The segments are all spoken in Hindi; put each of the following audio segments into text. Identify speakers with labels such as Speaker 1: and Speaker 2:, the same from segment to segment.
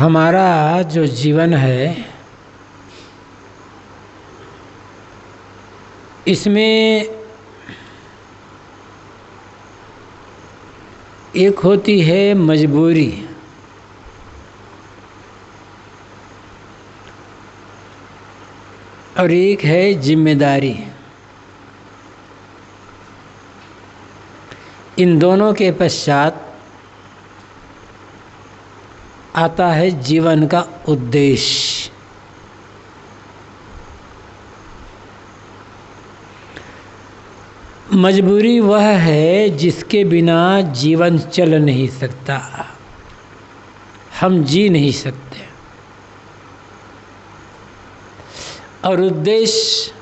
Speaker 1: हमारा जो जीवन है, इसमें एक होती है मजबूरी। और एक है ज़िम्मेदारी। इन दोनों के पश्चात आता है जीवन का उद्देश्य मजबूरी वह है जिसके बिना जीवन चल नहीं सकता। हम जी नहीं सकते। और उद्देश्य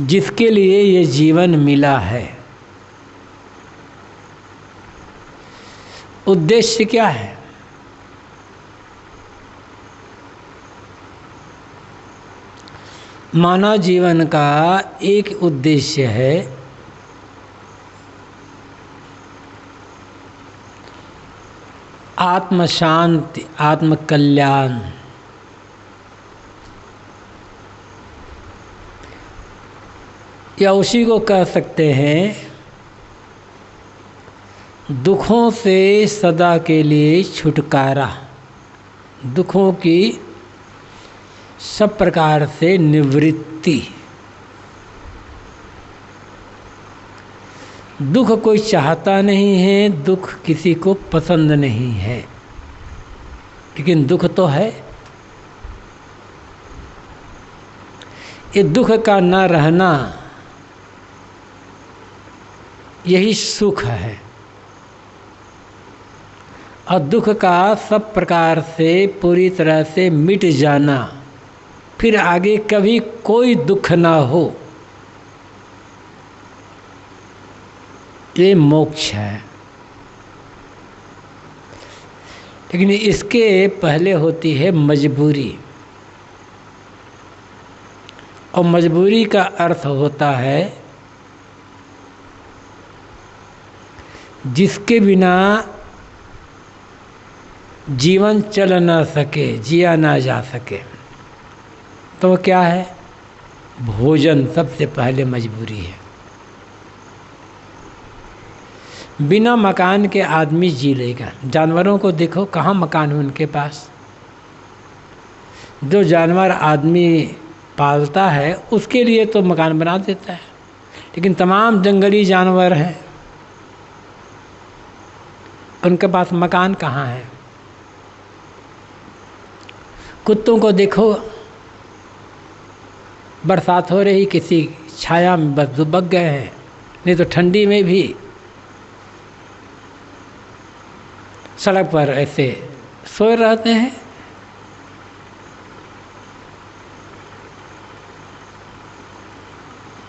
Speaker 1: जिसके लिए ये जीवन मिला है। उद्देश्य क्या है? मानव जीवन का एक उद्देश्य है आत्म शांति, आत्म कल्याण। या उसी को कह सकते हैं दुखों से सदा के लिए छुटकारा। दुखों की सब प्रकार से निवृत्ति। दुख कोई चाहता नहीं है, दुख किसी को पसंद नहीं है। लेकिन दुख तो है। ये दुख का ना रहना यही सुख है। और दुख का सब प्रकार से पूरी तरह से मिट जाना। फिर आगे कभी कोई दुख ना हो। ये मोक्ष है। लेकिन इसके पहले होती है मजबूरी। और मजबूरी का अर्थ होता है, जिसके बिना जीवन चल ना सके, जिया ना जा सके। तो क्या है? भोजन सबसे पहले मजबूरी है। बिना मकान के आदमी जी लेगा। जानवरों को देखो, कहाँ मकान है उनके पास? जो जानवर आदमी पालता है, उसके लिए तो मकान बना देता है। लेकिन तमाम जंगली जानवर हैं। उनके पास मकान कहाँ है? कुत्तों को देखो, बरसात हो रही, किसी छाया में बस दुबक गए हैं, नहीं तो ठंडी में भी। सड़क पर ऐसे सोए रहते हैं।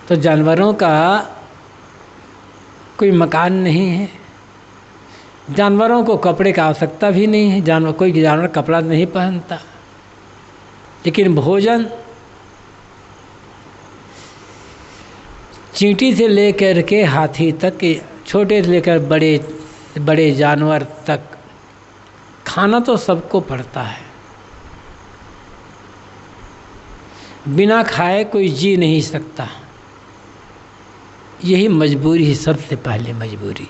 Speaker 1: तो जानवरों का कोई मकान नहीं है। जानवरों को कपड़े का आवश्यकता भी नहीं है। जानवर, कोई जानवर कपड़ा नहीं पहनता। लेकिन भोजन चींटी से लेकर के हाथी तक, छोटे से लेकर बड़े बड़े जानवर तक, खाना तो सबको पड़ता है। बिना खाए कोई जी नहीं सकता। यही मजबूरी है सबसे पहले मजबूरी।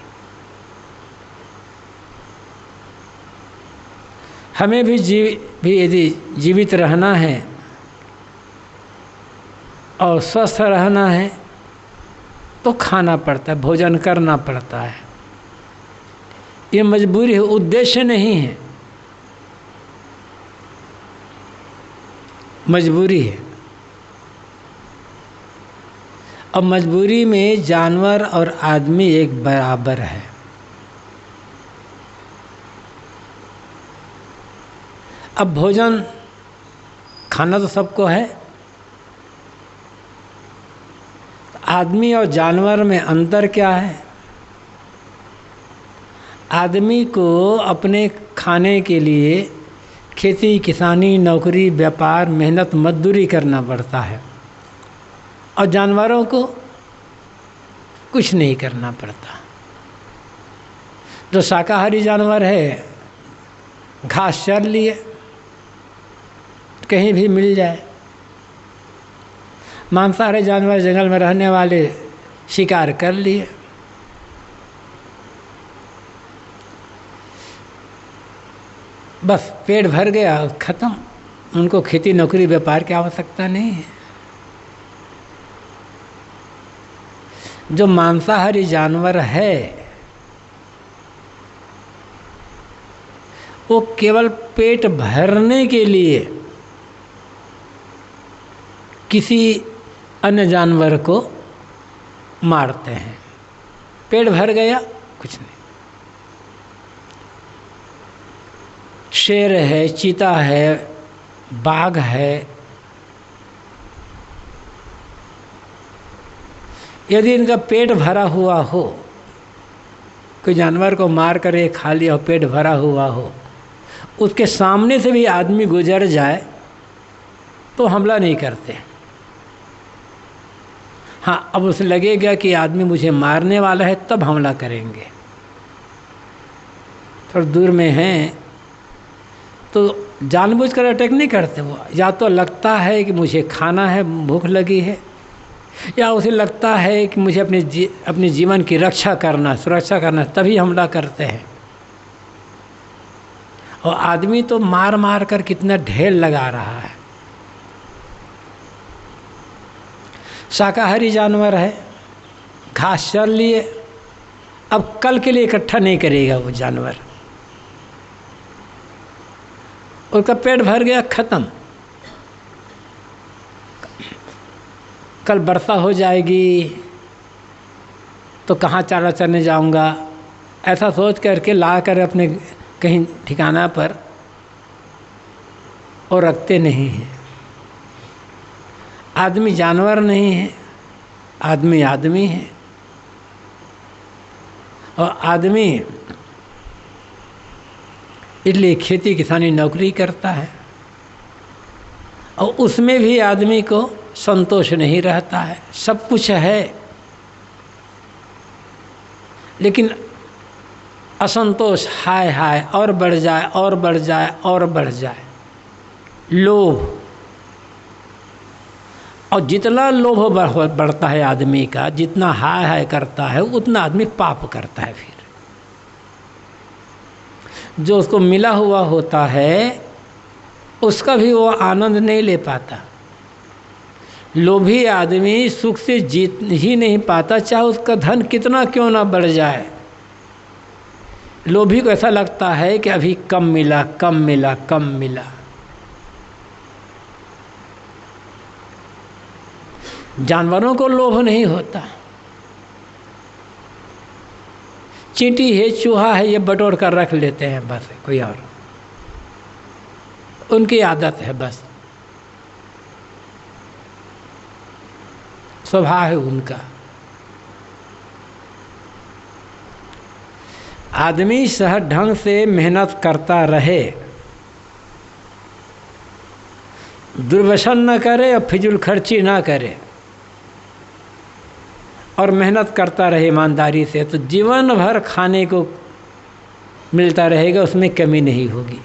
Speaker 1: हमें भी जीव भी यदि जीवित रहना है और स्वस्थ रहना है तो खाना पड़ता है, भोजन करना पड़ता है। ये मजबूरी है, उद्देश्य नहीं है। मजबूरी है। अब मजबूरी में जानवर और आदमी एक बराबर है। अब भोजन खाना तो सबको है। आदमी और जानवर में अंतर क्या है? आदमी को अपने खाने के लिए खेती, किसानी, नौकरी, व्यापार, मेहनत, मजदूरी करना पड़ता है। और जानवरों को कुछ नहीं करना पड़ता। जो शाकाहारी जानवर है, घास चर लिए कहीं भी मिल जाए। मांसाहारी जानवर जंगल में रहने वाले शिकार कर लिए। बस पेट भर गया ख़त्म। उनको खेती नौकरी व्यापार की आवश्यकता नहीं है। जो मांसाहारी जानवर है, वो केवल पेट भरने के लिए किसी अन्य जानवर को मारते हैं। पेट भर गया, कुछ नहीं। शेर है, चीता है, बाघ है। यदि इनका पेट भरा हुआ हो, कोई जानवर को मार कर ये खा लिया हो पेट भरा हुआ हो, उसके सामने से भी आदमी गुजर जाए तो हमला नहीं करते। हाँ अब उसे लगेगा कि आदमी मुझे मारने वाला है, तब हमला करेंगे। थोड़ा दूर में हैं तो जानबूझकर अटैक नहीं करते वो। या तो लगता है कि मुझे खाना है, भूख लगी है, या उसे लगता है कि मुझे अपने जी, अपने जीवन की रक्षा करना, सुरक्षा करना, तभी हमला करते हैं। और आदमी तो मार मार कर कितना ढेर लगा रहा है। शाकाहारी जानवर है, घास चल लिए। अब कल के लिए इकट्ठा नहीं करेगा वो जानवर। उसका पेट भर गया, खत्म। कल वर्षा हो जाएगी तो कहाँ चारा चरने जाऊँगा? ऐसा सोच करके ला कर अपने कहीं ठिकाना पर और रखते नहीं हैं। आदमी जानवर नहीं है, आदमी आदमी है। और आदमी इसलिए खेती किसानी नौकरी करता है और उसमें भी आदमी को संतोष नहीं रहता है, सब कुछ है। लेकिन असंतोष हाय हाय और बढ़ जाए, और बढ़ जाए, और बढ़ जाए। लोभ और जितना लोभ बढ़ता है आदमी का, जितना हाय हाय करता है, उतना आदमी पाप करता है फिर। जो उसको मिला हुआ होता है, उसका भी वो आनंद नहीं ले पाता। लोभी आदमी सुख से जीत ही नहीं पाता, चाहे उसका धन कितना क्यों ना बढ़ जाए। लोभी को ऐसा लगता है कि अभी कम मिला कम मिला कम मिला। जानवरों को लोभ नहीं होता। चींटी है, चूहा है, ये बटोर कर रख लेते हैं, बस, कोई और। उनकी आदत है, बस। स्वभाव है उनका। आदमी सह ढंग से मेहनत करता रहे दुर्व्यसन न करे और फिजुल खर्ची ना करे। और मेहनत करता रहे ईमानदारी से तो जीवन भर खाने को मिलता रहेगा, उसमें कमी नहीं होगी।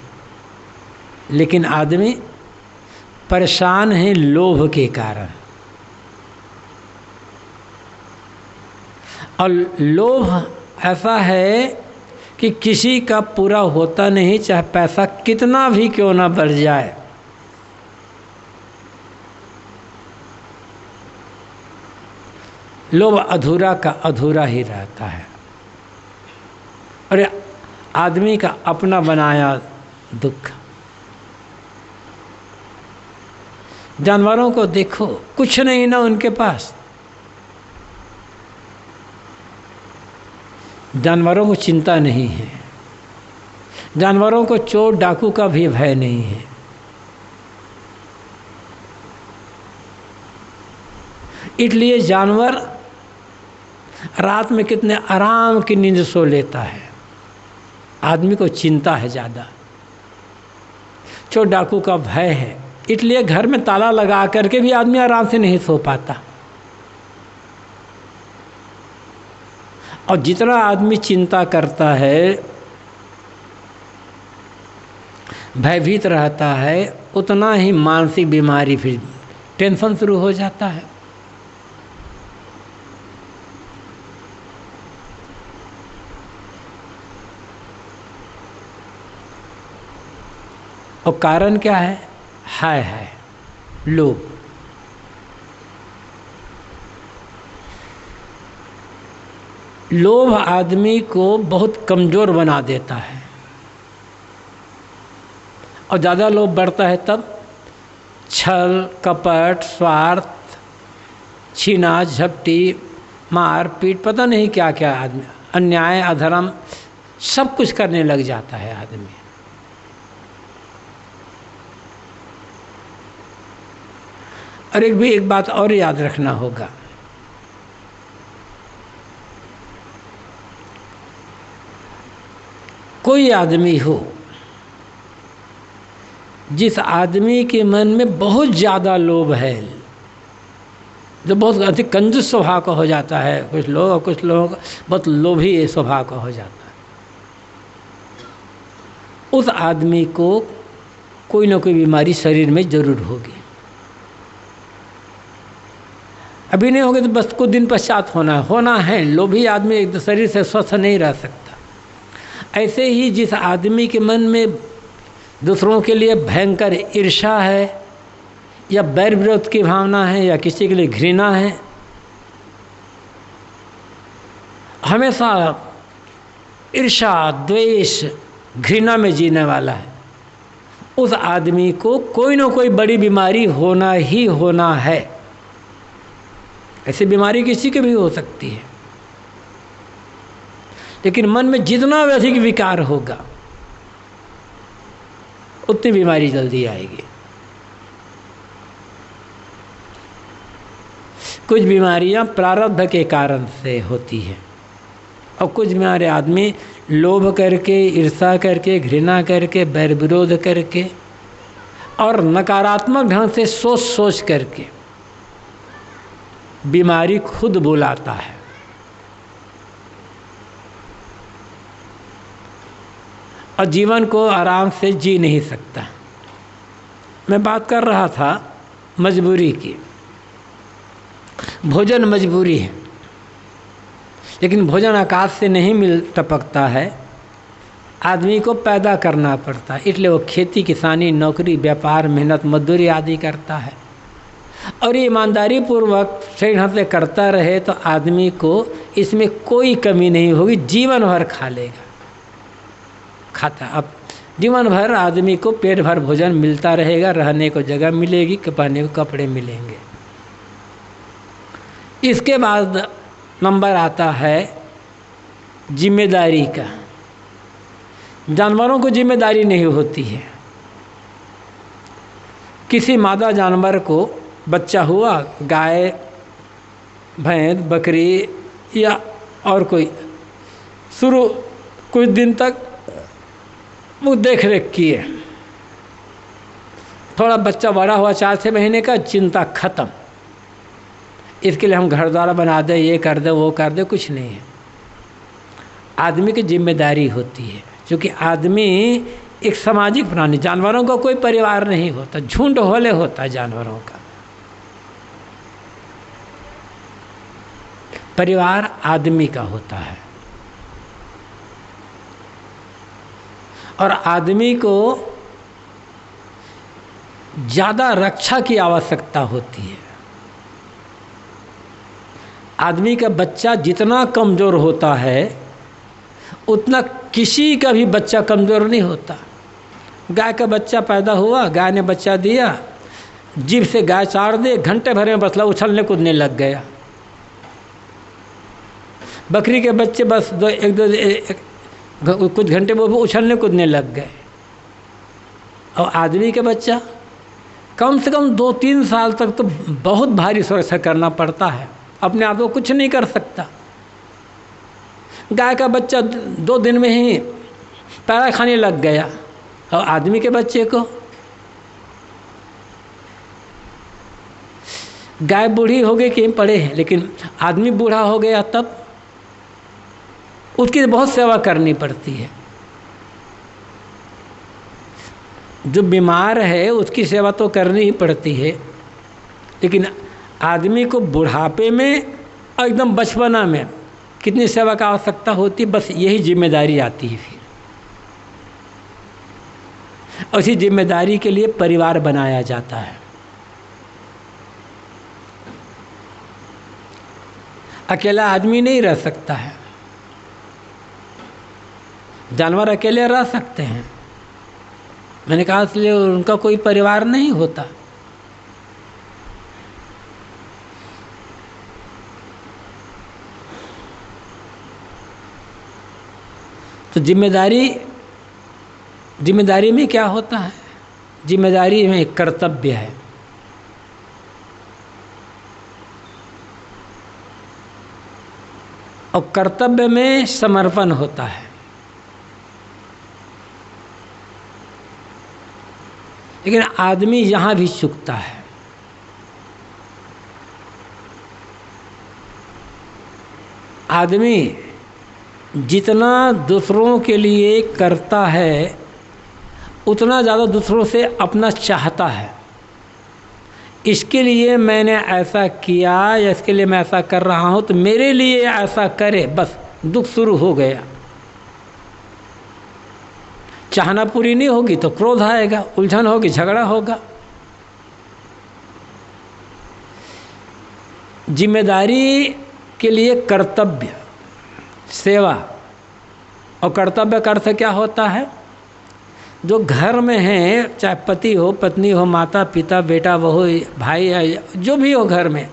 Speaker 1: लेकिन आदमी परेशान है लोभ के कारण। और लोभ ऐसा है कि किसी का पूरा होता नहीं, चाहे पैसा कितना भी क्यों ना बढ़ जाए लोभ अधूरा का अधूरा ही रहता है। अरे, आदमी का अपना बनाया दुख। जानवरों को देखो, कुछ नहीं ना उनके पास। जानवरों को चिंता नहीं है। जानवरों को चोर डाकू का भी भय नहीं है। इसलिए जानवर रात में कितने आराम की नींद सो लेता है। आदमी को चिंता है ज़्यादा। चोर डाकू का भय है। इसलिए घर में ताला लगा करके भी आदमी आराम से नहीं सो पाता। और जितना आदमी चिंता करता है, भयभीत रहता है, उतना ही मानसिक बीमारी फिर टेंशन शुरू हो जाता है। और कारण क्या है? हाय हाय। लोभ। लोभ आदमी को बहुत कमज़ोर बना देता है। और ज़्यादा लोभ बढ़ता है तब छल, कपट, स्वार्थ, छीना, झपटी, मार, पीट, पता नहीं क्या क्या आदमी, अन्याय, अधर्म, सब कुछ करने लग जाता है आदमी। और एक भी एक बात और याद रखना होगा। कोई आदमी हो, जिस आदमी के मन में बहुत ज़्यादा लोभ है जो बहुत अधिक कंजूस स्वभाव का हो जाता है। कुछ लोग और कुछ लोग बहुत लोभी स्वभाव का हो जाता है। उस आदमी को कोई ना कोई बीमारी शरीर में ज़रूर होगी। अभी नहीं होगी तो बस कुछ दिन पश्चात होना है। होना है। लोभी आदमी एक शरीर से स्वस्थ नहीं रह सकता। ऐसे ही जिस आदमी के मन में दूसरों के लिए भयंकर ईर्षा है, या बैर विरोध की भावना है, या किसी के लिए घृणा है, हमेशा ईर्षा द्वेष, घृणा में जीने वाला है। उस आदमी को कोई ना कोई बड़ी बीमारी होना ही होना है। ऐसी बीमारी किसी की भी हो सकती है। लेकिन मन में जितना अधिक विकार होगा, उतनी बीमारी जल्दी आएगी। कुछ बीमारियाँ प्रारब्ध के कारण से होती है और कुछ बीमारे आदमी लोभ करके ईर्षा करके, घृणा करके बैर विरोध करके और नकारात्मक ढंग से सोच सोच करके बीमारी खुद बुलाता है। और जीवन को आराम से जी नहीं सकता। मैं बात कर रहा था मजबूरी की। भोजन मजबूरी है, लेकिन भोजन आकाश से नहीं मिल टपकता है। आदमी को पैदा करना पड़ता है, इसलिए वो खेती, किसानी, नौकरी, व्यापार, मेहनत, मजदूरी आदि करता है। और ये ईमानदारी पूर्वक सही ढंग से करता रहे तो आदमी को इसमें कोई कमी नहीं होगी, जीवन भर खा लेगा। खाता। अब जीवन भर आदमी को पेट भर भोजन मिलता रहेगा, रहने को जगह मिलेगी पहने को कपड़े मिलेंगे। इसके बाद नंबर आता है ज़िम्मेदारी का। जानवरों को ज़िम्मेदारी नहीं होती है। किसी मादा जानवर को बच्चा हुआ, गाय, भैंस, बकरी या और कोई। शुरू कुछ दिन तक वो देख रेख किए। थोड़ा बच्चा बड़ा हुआ, चार छः महीने का, चिंता खत्म। इसके लिए हम घर द्वारा बना दें, ये कर दे, वो कर दे, कुछ नहीं है। आदमी की ज़िम्मेदारी होती है, क्योंकि आदमी एक सामाजिक प्राणी, जानवरों का कोई परिवार नहीं होता, झुंड होले होता है जानवरों का। परिवार आदमी का होता है। और आदमी को ज़्यादा रक्षा की आवश्यकता होती है। आदमी का बच्चा जितना कमज़ोर होता है, उतना किसी का भी बच्चा कमज़ोर नहीं होता। गाय का बच्चा पैदा हुआ, गाय ने बच्चा दिया जीव से गाय चार दे, घंटे भर में बसला उछलने कूदने लग गया। बकरी के बच्चे बस दो एक दो एक, कुछ घंटे वो उछलने कूदने लग गए। और आदमी के बच्चा कम से कम दो तीन साल तक तो बहुत भारी सुरक्षा करना पड़ता है। अपने आप को कुछ नहीं कर सकता। गाय का बच्चा दो दिन में ही पैरा खाने लग गया। और आदमी के बच्चे को गाय बूढ़ी हो गई कहीं पड़े हैं लेकिन आदमी बूढ़ा हो गया तब उसकी बहुत सेवा करनी पड़ती है। जो बीमार है, उसकी सेवा तो करनी ही पड़ती है। लेकिन आदमी को बुढ़ापे में और एकदम बचपना में, कितनी सेवा का आवश्यकता होती, बस यही ज़िम्मेदारी आती है फिर। उसी ज़िम्मेदारी के लिए परिवार बनाया जाता है। अकेला आदमी नहीं रह सकता है। जानवर अकेले रह सकते हैं। मैंने कहा, इसलिए उनका कोई परिवार नहीं होता। तो ज़िम्मेदारी ज़िम्मेदारी में क्या होता है? ज़िम्मेदारी में कर्तव्य है। और कर्तव्य में समर्पण होता है। लेकिन आदमी यहाँ भी चुकता है। आदमी जितना दूसरों के लिए करता है, उतना ज़्यादा दूसरों से अपना चाहता है। इसके लिए मैंने ऐसा किया या इसके लिए मैं ऐसा कर रहा हूँ तो मेरे लिए ऐसा करे, बस दुख शुरू हो गया। चाहना पूरी नहीं होगी तो क्रोध आएगा, उलझन होगी, झगड़ा होगा। ज़िम्मेदारी के लिए कर्तव्य, सेवा। और कर्तव्य का अर्थ क्या होता है? जो घर में है, चाहे पति हो, पत्नी हो माता पिता बेटा, बहू, भाई है जो भी हो घर में,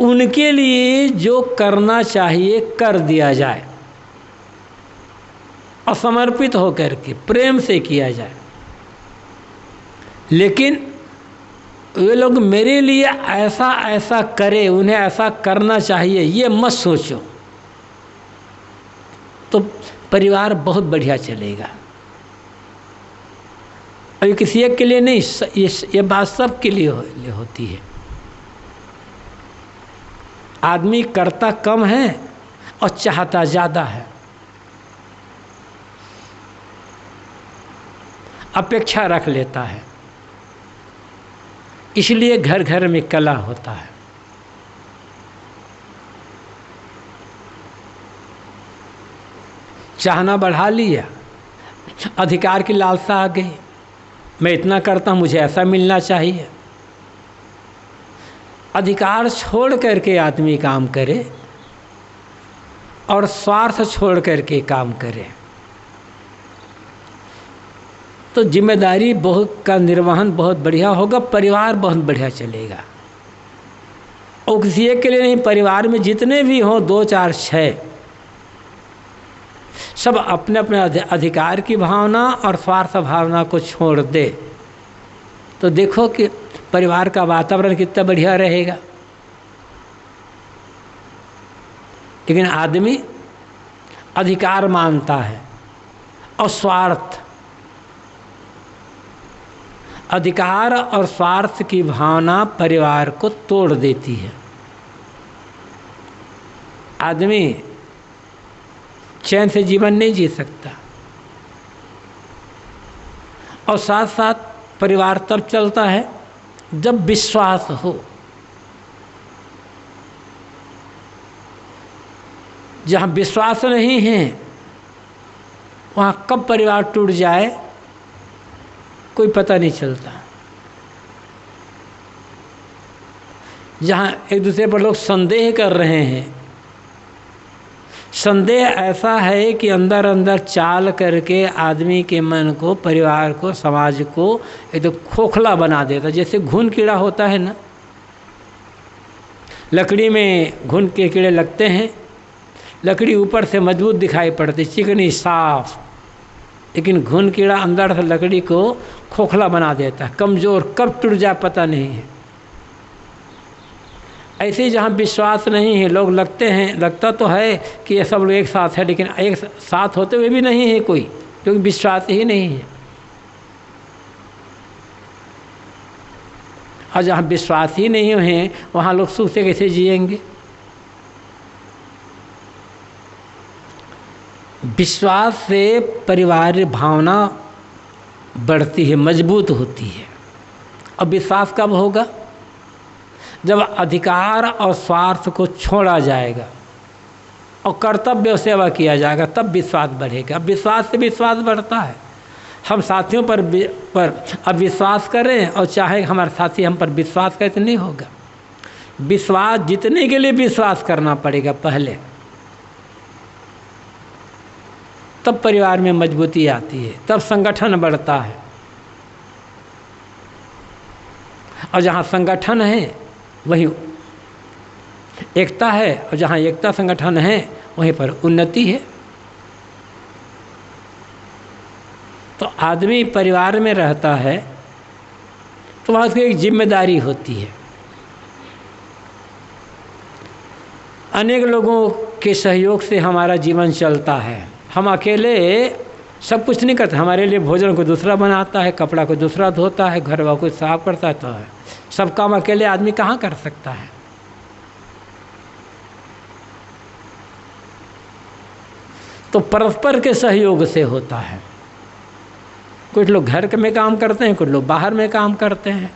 Speaker 1: उनके लिए जो करना चाहिए, कर दिया जाए। असमर्पित होकर के प्रेम से किया जाए। लेकिन वे लोग मेरे लिए ऐसा ऐसा करे उन्हें ऐसा करना चाहिए ये मत सोचो। तो परिवार बहुत बढ़िया चलेगा। अभी किसी एक के लिए नहीं ये ये बात सब के लिए, हो, लिए होती है। आदमी करता कम है और चाहता ज़्यादा है। अपेक्षा रख लेता है। इसलिए घर घर में कला होता है। चाहना बढ़ा लिया। अधिकार की लालसा आ गई। मैं इतना करता हूँ, मुझे ऐसा मिलना चाहिए। अधिकार छोड़ करके आदमी काम करे और स्वार्थ छोड़ करके काम करे। तो ज़िम्मेदारी बहुत का निर्वहन बहुत बढ़िया होगा, परिवार बहुत बढ़िया चलेगा। और किसी एक के लिए नहीं, परिवार में जितने भी हों, दो, चार छः सब अपने अपने अधिकार की भावना और स्वार्थ भावना को छोड़ दे। तो देखो कि परिवार का वातावरण कितना बढ़िया रहेगा। लेकिन आदमी अधिकार मानता है और स्वार्थ अधिकार और स्वार्थ की भावना परिवार को तोड़ देती है। आदमी चैन से जीवन नहीं जी सकता। और साथ साथ परिवार तब चलता है जब विश्वास हो। जहाँ विश्वास नहीं है, वहाँ कब परिवार टूट जाए? कोई पता नहीं चलता। जहाँ एक दूसरे पर लोग संदेह कर रहे हैं। संदेह ऐसा है कि अंदर अंदर चाल करके आदमी के मन को, परिवार को, समाज को एक तो खोखला बना देता जैसे घुन कीड़ा होता है ना। लकड़ी में घुन के कीड़े लगते हैं। लकड़ी ऊपर से मज़बूत दिखाई पड़ती चिकनी, साफ़। लेकिन घुन कीड़ा अंदर से लकड़ी को खोखला बना देता है, कमज़ोर, कब टूट जाए पता नहीं है। ऐसे ही जहाँ विश्वास नहीं है, लोग लगते हैं, लगता तो है कि ये सब लोग एक साथ है, लेकिन एक साथ होते हुए भी नहीं है कोई, क्योंकि विश्वास ही नहीं है। और जहाँ विश्वास ही नहीं है, वहाँ लोग सुख से कैसे जिएँगे? विश्वास से परिवार भावना बढ़ती है, मज़बूत होती है। अब विश्वास कब होगा? जब अधिकार और स्वार्थ को छोड़ा जाएगा और कर्तव्य सेवा किया जाएगा, तब विश्वास बढ़ेगा। अब विश्वास से विश्वास बढ़ता है। हम साथियों पर पर अब विश्वास करें और चाहे हमारे साथी हम पर विश्वास करें तो नहीं होगा। विश्वास, जीतने के लिए विश्वास करना पड़ेगा पहले तब परिवार में मजबूती आती है, तब संगठन बढ़ता है। और जहाँ संगठन है, वहीं एकता है, और जहाँ एकता संगठन है, वहीं पर उन्नति है। तो आदमी परिवार में रहता है तो वहाँ उसकी एक ज़िम्मेदारी होती है। अनेक लोगों के सहयोग से हमारा जीवन चलता है। हम अकेले सब कुछ नहीं करते। हमारे लिए भोजन को दूसरा बनाता है, कपड़ा को दूसरा धोता है घर को साफ़ करता तो है। सब काम अकेले आदमी कहाँ कर सकता है? तो परस्पर के सहयोग से होता है। कुछ लोग घर में काम करते हैं, कुछ लोग बाहर में काम करते हैं।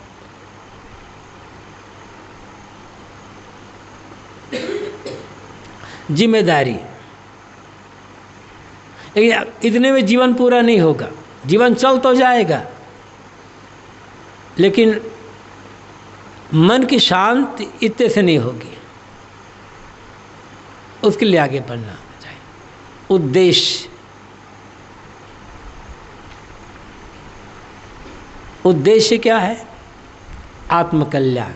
Speaker 1: ज़िम्मेदारी। इतने में जीवन पूरा नहीं होगा। जीवन चल तो जाएगा। लेकिन मन की शांति इतने से नहीं होगी। उसके लिए आगे बढ़ना चाहिए। उद्देश्य। उद्देश्य क्या है? आत्मकल्याण।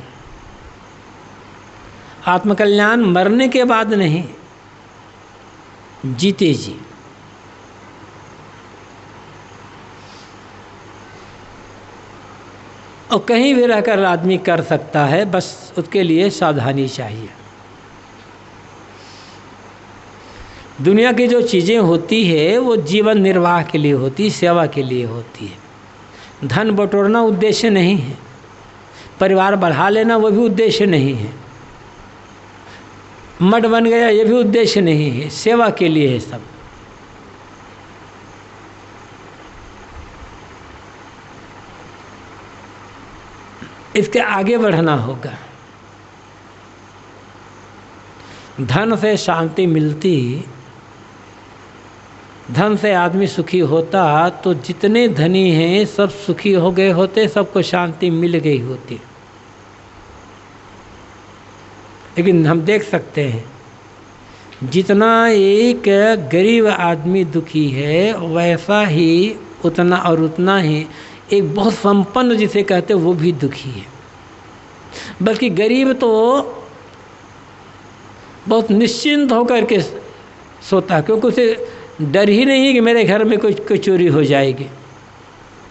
Speaker 1: आत्मकल्याण मरने के बाद नहीं। जीते जी। और कहीं भी रहकर आदमी कर सकता है, बस उसके लिए सावधानी चाहिए। दुनिया की जो चीज़ें होती है, वो जीवन निर्वाह के लिए होती, सेवा के लिए होती है। धन बटोरना उद्देश्य नहीं है। परिवार बढ़ा लेना, वो भी उद्देश्य नहीं है। मठ बन गया, ये भी उद्देश्य नहीं है। सेवा के लिए है सब। इसके आगे बढ़ना होगा। धन से शांति मिलती, धन से आदमी सुखी होता तो जितने धनी हैं, सब सुखी हो गए होते, सबको शांति मिल गई होती। लेकिन हम देख सकते हैं, जितना एक गरीब आदमी दुखी है, वैसा ही उतना और उतना ही एक बहुत संपन्न जिसे कहते वो भी दुखी है। बल्कि गरीब तो बहुत निश्चिंत होकर के सोता है, क्योंकि उसे डर ही नहीं कि मेरे घर में कुछ कोई चोरी हो जाएगी।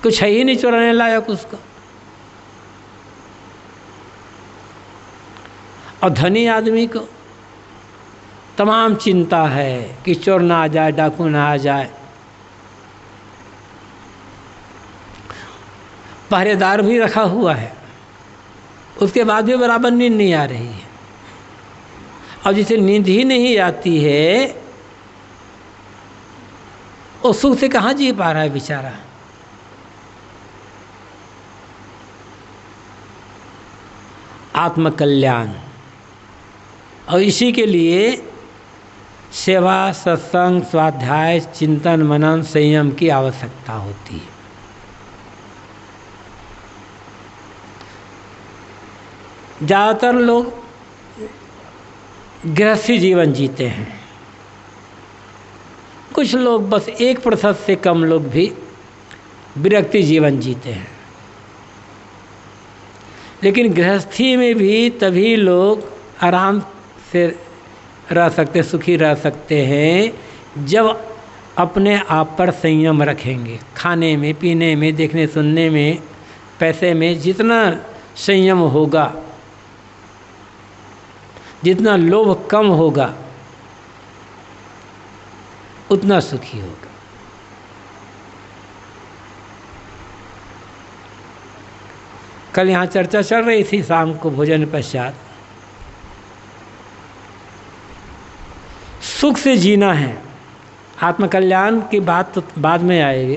Speaker 1: कुछ है ही नहीं चुराने लायक उसका। और धनी आदमी को तमाम चिंता है कि चोर ना आ जाए, डाकू ना आ जाए। पहरेदार भी रखा हुआ है। उसके बाद भी बराबर नींद नहीं आ रही है। और जिसे नींद ही नहीं आती है, वो सुख से कहाँ जी पा रहा है बेचारा? आत्मकल्याण। और इसी के लिए सेवा, सत्संग, स्वाध्याय, चिंतन, मनन, संयम की आवश्यकता होती है। ज़्यादातर लोग गृहस्थी जीवन जीते हैं। कुछ लोग बस एक प्रतिशत से कम लोग भी विरक्ति जीवन जीते हैं। लेकिन गृहस्थी में भी तभी लोग आराम से रह सकते, सुखी रह सकते हैं, जब अपने आप पर संयम रखेंगे। खाने में, पीने में, देखने, सुनने में, पैसे में जितना संयम होगा जितना लोभ कम होगा, उतना सुखी होगा। कल यहाँ चर्चा चल रही थी शाम को भोजन पश्चात। सुख से जीना है। आत्मकल्याण की बात तो बाद में आएगी।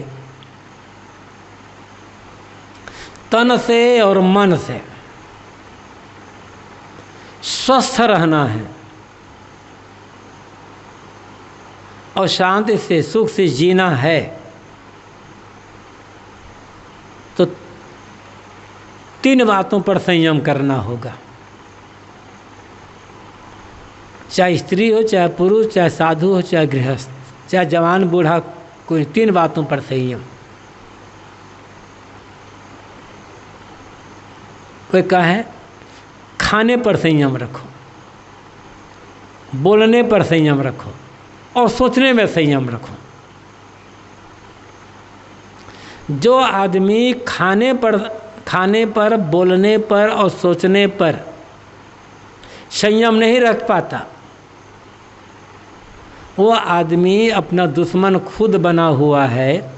Speaker 1: तन से और मन से। स्वस्थ रहना है। और शांति से, सुख से जीना है। तो तीन बातों पर संयम करना होगा। चाहे स्त्री हो, चाहे पुरुष, चाहे साधु हो, चाहे गृहस्थ, चाहे जवान, बूढ़ा, कोई, तीन बातों पर संयम। कोई कहे खाने पर संयम रखो, बोलने पर संयम रखो और सोचने में संयम रखो। जो आदमी खाने पर खाने पर, बोलने पर और सोचने पर संयम नहीं रख पाता, वो आदमी अपना दुश्मन खुद बना हुआ है,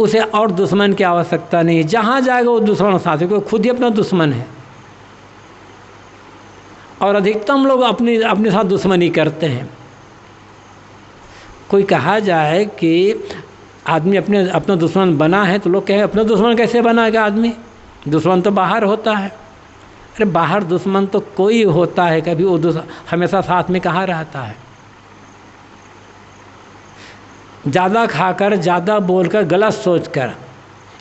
Speaker 1: उसे और दुश्मन की आवश्यकता नहीं। जहाँ जाएगा वो दुश्मन साथ क्योंकि खुद ही अपना दुश्मन है। और अधिकतम लोग अपनी, अपने साथ दुश्मनी करते हैं। कोई कहा जाए कि आदमी अपने, अपना दुश्मन बना है तो लोग कहें अपना दुश्मन कैसे बनाएगा आदमी? दुश्मन तो बाहर होता है। अरे बाहर दुश्मन तो कोई होता है, कभी वो हमेशा साथ में कहाँ रहता है? ज़्यादा खाकर, ज़्यादा बोलकर गलत सोचकर,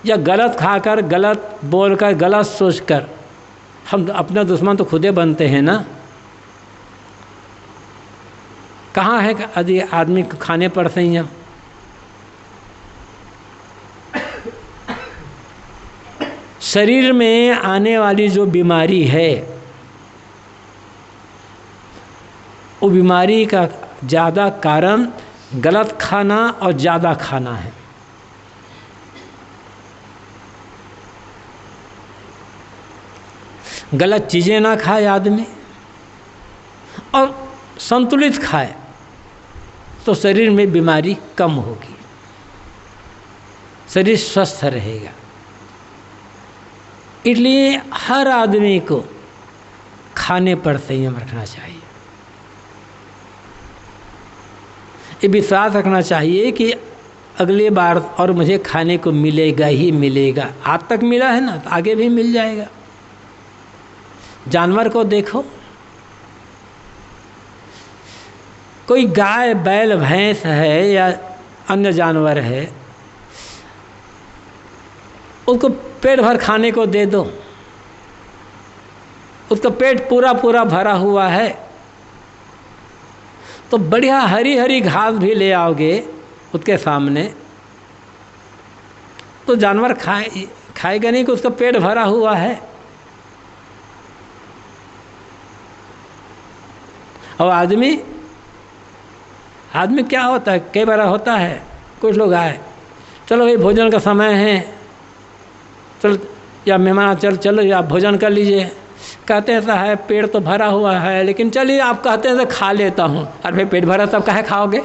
Speaker 1: या गलत खाकर, गलत बोलकर, गलत सोचकर हम अपना दुश्मन तो खुदे बनते हैं ना? कहाँ है यदि आदमी खाने पर संयम शरीर में आने वाली जो बीमारी है, वो बीमारी का ज़्यादा कारण गलत खाना और ज़्यादा खाना है। गलत चीज़ें ना खाए आदमी और संतुलित खाए तो शरीर में बीमारी कम होगी। शरीर स्वस्थ रहेगा। इसलिए हर आदमी को खाने पर संयम रखना चाहिए। ये विश्वास रखना चाहिए कि अगले बार और मुझे खाने को मिलेगा ही मिलेगा। आज तक मिला है ना तो आगे भी मिल जाएगा। जानवर को देखो। कोई गाय, बैल, भैंस है या अन्य जानवर है, उसको पेट भर खाने को दे दो। उसका पेट पूरा पूरा भरा हुआ है तो बढ़िया हरी हरी घास भी ले आओगे उसके सामने। तो जानवर खाए, खाएगा नहीं कि उसका पेट भरा हुआ है। और आदमी आदमी क्या होता है? कई बार होता है, कुछ लोग आए, चलो भाई, भोजन का समय है, चल, या मेहमान, चल, चलो, या भोजन कर लीजिए। कहते हैं है पेट तो भरा हुआ है, लेकिन चलिए, आप कहते हैं तो खा लेता हूँ। अरे भाई, पेट भरा तब कहे खाओगे?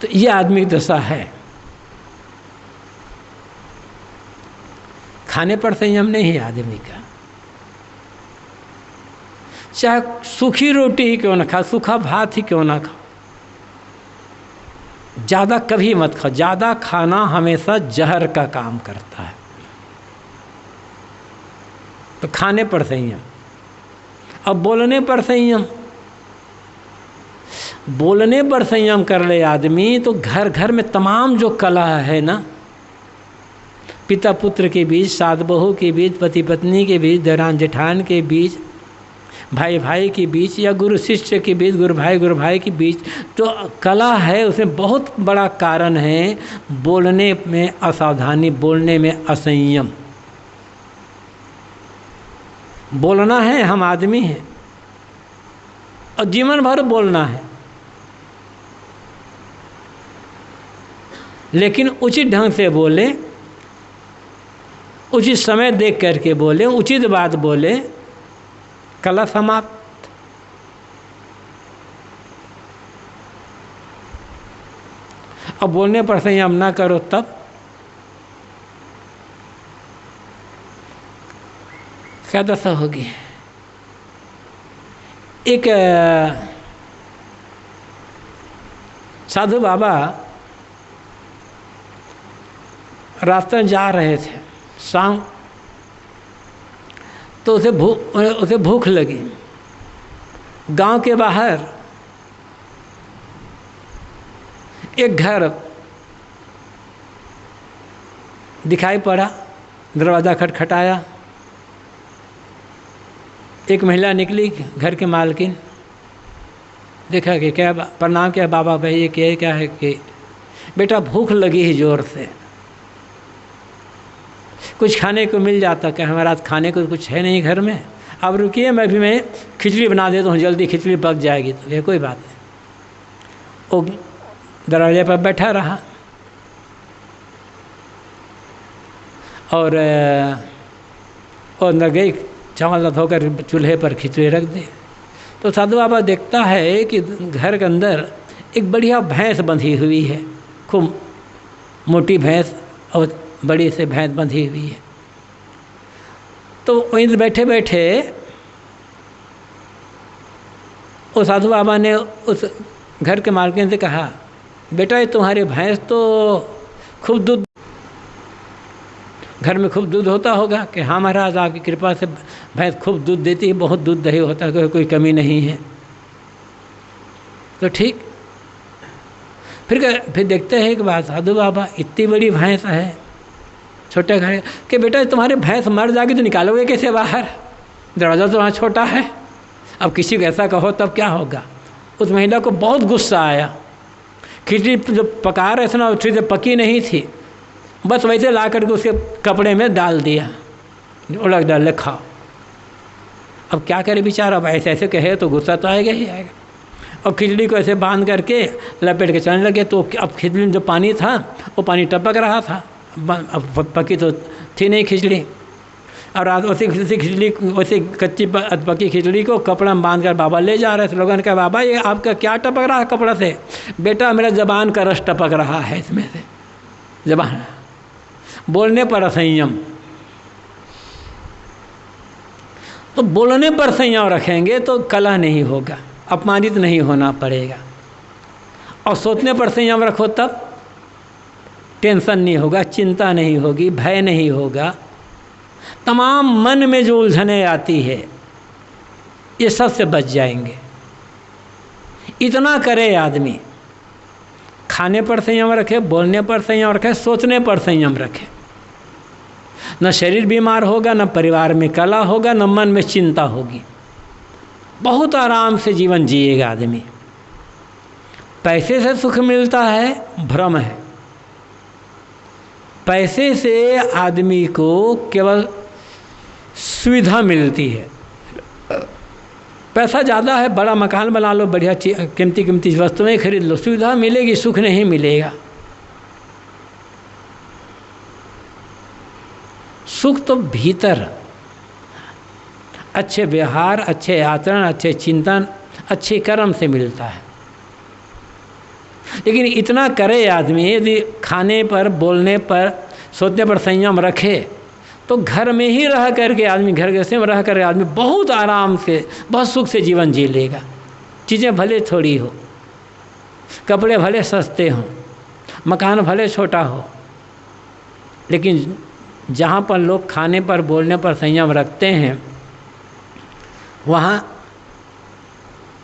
Speaker 1: तो ये आदमी की दशा है। खाने पर संयम नहीं है आदमी का। चाहे सूखी रोटी ही क्यों ना खा सूखा भात ही क्यों ना खा ज़्यादा कभी मत खाओ, ज़्यादा खाना हमेशा जहर का काम करता है। तो खाने पर संयम अब बोलने पर संयम बोलने पर संयम कर ले आदमी तो घर घर में तमाम जो कला है ना पिता पुत्र के बीच सात बहू के बीच पति पत्नी के बीच, दरान जेठान के बीच भाई भाई के बीच, या गुरु शिष्य के बीच गुरु भाई गुरु भाई के बीच। तो कला है, उसमें बहुत बड़ा कारण है बोलने में असावधानी, बोलने में असंयम। बोलना है, हम आदमी हैं। और जीवन भर बोलना है। लेकिन उचित ढंग से बोले उचित समय देख करके बोले, उचित बात बोले कला समाप्त। अब बोलने पर संयम ना करो तब। क्या दशा होगी एक साधु बाबा रास्ते जा रहे थे। शाम तो उसे भूख उसे भूख लगी। गाँव के बाहर एक घर दिखाई पड़ा, दरवाज़ा खटखटाया। एक महिला निकली घर के मालकिन। देखा कि क्या प्रणाम क्या, बाबा भाई, ये क्या क्या है कि बेटा, भूख लगी है ज़ोर से। कुछ खाने को मिल जाता क्या हमारा खाने को कुछ है नहीं घर में। अब रुकिए, मैं भी, मैं खिचड़ी बना देता हूँ, जल्दी खिचड़ी पक जाएगी। तो ये कोई बात नहीं। वो दरवाजे पर बैठा रहा। और न गई चावल धोकर चूल्हे पर खिचड़ी रख दी। तो साधु बाबा देखता है कि घर के अंदर एक बढ़िया भैंस बंधी हुई है। खूब मोटी भैंस और बड़ी से भैंस बंधी हुई है। तो वहीं बैठे बैठे उस साधु बाबा ने उस घर के मालकिन से कहा, बेटा, ये तुम्हारी भैंस तो खूब दूध घर में खूब दूध होता होगा कि हाँ महाराज, आपकी कृपा से भैंस खूब दूध देती है, बहुत दूध दही होता है, कोई कमी नहीं है। तो ठीक। फिर फिर देखते हैं कि साधु बाबा, इतनी बड़ी भैंस है। छोटे घर कि बेटा, तुम्हारे भैंस मर जाएगी तो निकालोगे कैसे बाहर? दरवाज़ा तो वहाँ छोटा है। अब किसी को ऐसा कहो तब क्या होगा? उस महिला को बहुत गुस्सा आया। खिचड़ी जो पका रहे थे ना ठीक से पकी नहीं थी। बस वैसे ला करके उसके कपड़े में डाल दिया। उलट डाल खाओ। अब क्या करे बेचारा? अब ऐसे ऐसे कहे तो गुस्सा तो आएगा ही आएगा। और खिचड़ी को ऐसे बाँध करके लपेट के चलने लगे। तो अब खिचड़ी में जो पानी था, वो पानी टपक रहा था। पकी तो थी नहीं खिचड़ी। और उसी उसी खिचड़ी उसी कच्ची पकी खिचड़ी को कपड़ा बाँध कर बाबा ले जा रहे थे। लोगों ने कहा, बाबा, ये आपका क्या टपक रहा है कपड़ा से? बेटा, मेरा जबान का रस टपक रहा है इसमें से। जबान। बोलने पर असंयम तो बोलने पर संयम रखेंगे तो कला नहीं होगा, अपमानित नहीं होना पड़ेगा। और सोचने पर संयम रखो तब। टेंशन नहीं होगा, चिंता नहीं होगी, भय नहीं होगा। तमाम मन में जो उलझने आती है, ये सबसे बच जाएँगे। इतना करे आदमी, खाने पर संयम रखे, बोलने पर संयम रखे, सोचने पर संयम रखे। न शरीर बीमार होगा, न परिवार में कला होगा, न मन में चिंता होगी। बहुत आराम से जीवन जिएगा आदमी। पैसे से सुख मिलता है, भ्रम है। पैसे से आदमी को केवल सुविधा मिलती है। पैसा ज़्यादा है, बड़ा मकान बना लो, बढ़िया कीमती कीमती वस्तुएँ खरीद लो, सुविधा मिलेगी, सुख नहीं मिलेगा। सुख तो भीतर। अच्छे व्यवहार, अच्छे आचरण, अच्छे चिंतन, अच्छे कर्म से मिलता है। लेकिन इतना करे आदमी, यदि खाने पर, बोलने पर, सोचने पर संयम रखे तो घर में ही रह करके आदमी, घर के में रह कर आदमी बहुत आराम से, बहुत सुख से जीवन जी लेगा। चीज़ें भले थोड़ी हो, कपड़े भले सस्ते हों, मकान भले छोटा हो, लेकिन जहाँ पर लोग खाने पर, बोलने पर संयम रखते हैं, वहाँ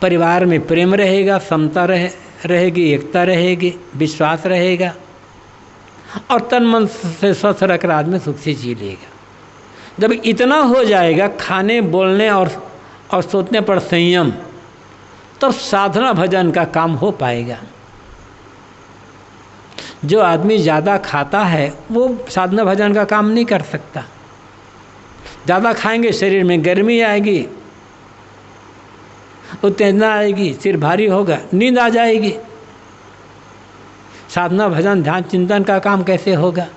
Speaker 1: परिवार में प्रेम रहेगा, समता रहे रहेगी, एकता रहेगी, विश्वास रहेगा और तन मन से स्वस्थ रखकर आदमी सुख से जी लेगा। जब इतना हो जाएगा, खाने, बोलने और और सोचने पर संयम तो साधना भजन का काम हो पाएगा। जो आदमी ज़्यादा खाता है, वो साधना भजन का काम नहीं कर सकता। ज़्यादा खाएँगे, शरीर में गर्मी आएगी उत्तेजना आएगी, सिर भारी होगा, नींद आ जाएगी। साधना भजन, ध्यान चिंतन का काम कैसे होगा?